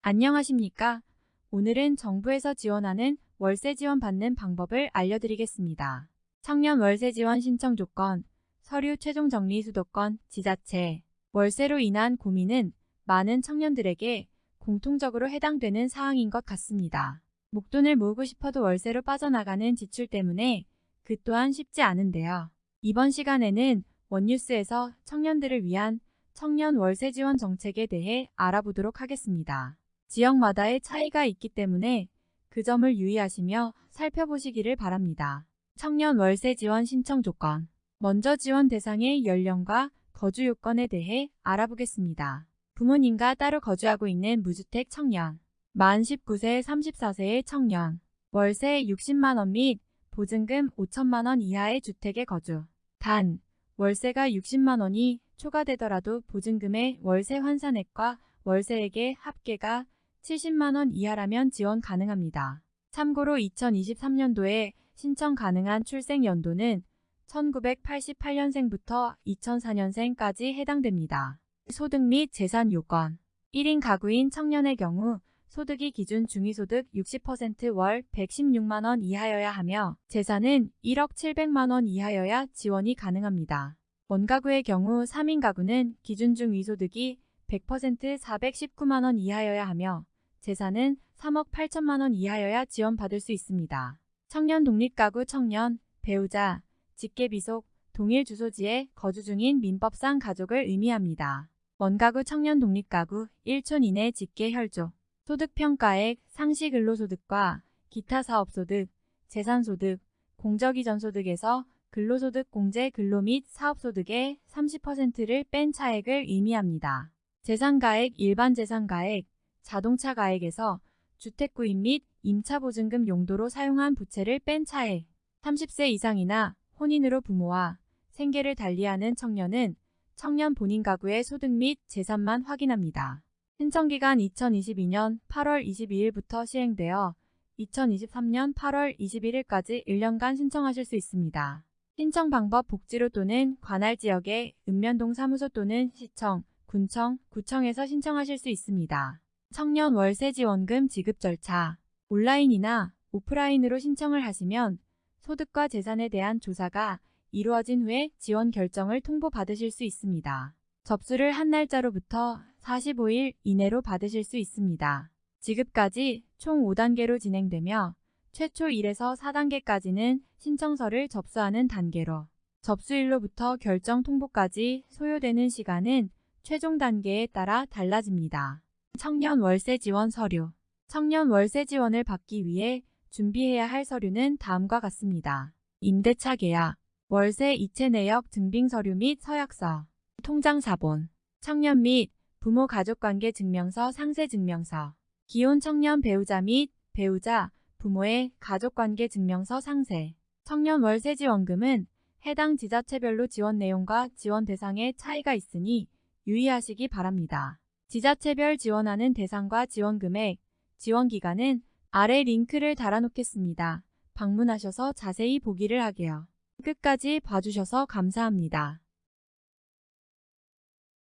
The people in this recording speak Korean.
안녕하십니까? 오늘은 정부에서 지원하는 월세 지원 받는 방법을 알려드리겠습니다. 청년 월세 지원 신청 조건, 서류 최종 정리 수도권, 지자체, 월세로 인한 고민은 많은 청년들에게 공통적으로 해당되는 사항인 것 같습니다. 목돈을 모으고 싶어도 월세로 빠져나가는 지출 때문에 그 또한 쉽지 않은데요. 이번 시간에는 원뉴스에서 청년들을 위한 청년 월세 지원 정책에 대해 알아보도록 하겠습니다. 지역마다의 차이가 있기 때문에 그 점을 유의하시며 살펴보시기를 바랍니다. 청년 월세 지원 신청 조건 먼저 지원 대상의 연령과 거주 요건에 대해 알아보겠습니다. 부모님과 따로 거주하고 있는 무주택 청년 만 19세 34세의 청년 월세 60만원 및 보증금 5천만원 이하의 주택에 거주 단 월세가 60만원이 초과되더라도 보증금의 월세 환산액과 월세액의 합계가 70만원 이하라면 지원 가능합니다. 참고로 2023년도에 신청 가능한 출생 연도는 1988년생부터 2004년생까지 해당됩니다. 소득 및 재산 요건 1인 가구인 청년의 경우 소득이 기준 중위소득 60%월 116만원 이하여야 하며 재산은 1억 700만원 이하여야 지원이 가능합니다. 원가구의 경우 3인 가구는 기준 중위소득이 100% 419만 원 이하여야 하며 재산은 3억 8천만 원 이하여야 지원받을 수 있습니다. 청년 독립가구 청년, 배우자, 직계비속, 동일 주소지에 거주 중인 민법상 가족을 의미합니다. 원가구 청년 독립가구 1촌 이내 직계 혈족 소득평가액, 상시근로소득과 기타 사업소득, 재산소득, 공적이전소득에서 근로소득 공제 근로 및 사업소득의 30%를 뺀 차액을 의미합니다. 재산가액, 일반 재산가액, 자동차가액에서 주택구입 및 임차보증금 용도로 사용한 부채를 뺀 차액 30세 이상이나 혼인으로 부모와 생계를 달리하는 청년은 청년 본인 가구의 소득 및 재산만 확인합니다. 신청기간 2022년 8월 22일부터 시행되어 2023년 8월 21일까지 1년간 신청하실 수 있습니다. 신청 방법 복지로 또는 관할 지역의 읍면동 사무소 또는 시청, 군청, 구청에서 신청하실 수 있습니다. 청년 월세 지원금 지급 절차 온라인이나 오프라인으로 신청을 하시면 소득과 재산에 대한 조사가 이루어진 후에 지원 결정을 통보받으실 수 있습니다. 접수를 한 날짜로부터 45일 이내로 받으실 수 있습니다. 지급까지 총 5단계로 진행되며 최초 1에서 4단계까지는 신청서를 접수하는 단계로 접수일로부터 결정 통보까지 소요되는 시간은 최종 단계에 따라 달라집니다. 청년 월세 지원 서류 청년 월세 지원을 받기 위해 준비해야 할 서류는 다음과 같습니다. 임대차 계약, 월세 이체 내역 증빙 서류 및 서약서, 통장 사본, 청년 및 부모 가족관계 증명서 상세 증명서, 기혼 청년 배우자 및 배우자, 부모의 가족관계 증명서 상세, 청년 월세 지원금은 해당 지자체별로 지원 내용과 지원 대상의 차이가 있으니 유의하시기 바랍니다. 지자체별 지원하는 대상과 지원 금액, 지원 기간은 아래 링크를 달아놓겠습니다. 방문하셔서 자세히 보기를 하게요. 끝까지 봐주셔서 감사합니다.